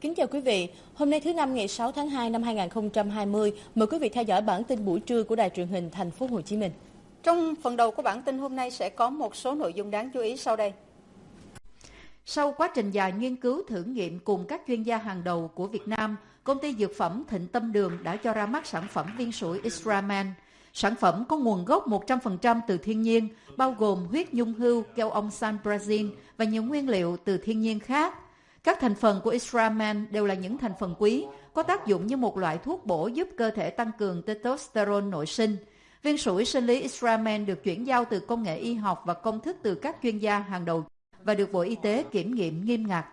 Kính chào quý vị, hôm nay thứ năm ngày 6 tháng 2 năm 2020, mời quý vị theo dõi bản tin buổi trưa của Đài truyền hình Thành phố Hồ Chí Minh. Trong phần đầu của bản tin hôm nay sẽ có một số nội dung đáng chú ý sau đây. Sau quá trình dài nghiên cứu thử nghiệm cùng các chuyên gia hàng đầu của Việt Nam, công ty dược phẩm Thịnh Tâm Đường đã cho ra mắt sản phẩm viên sủi Israman. Sản phẩm có nguồn gốc 100% từ thiên nhiên, bao gồm huyết nhung hưu, keo ông San Brazil và nhiều nguyên liệu từ thiên nhiên khác. Các thành phần của Israman đều là những thành phần quý, có tác dụng như một loại thuốc bổ giúp cơ thể tăng cường testosterone nội sinh. Viên sủi sinh lý Israman được chuyển giao từ công nghệ y học và công thức từ các chuyên gia hàng đầu và được Bộ Y tế kiểm nghiệm nghiêm ngặt.